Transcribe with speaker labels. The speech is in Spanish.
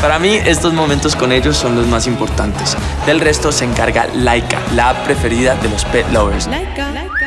Speaker 1: Para mí, estos momentos con ellos son los más importantes. Del resto se encarga Laika, la preferida de los pet lovers.
Speaker 2: Laika.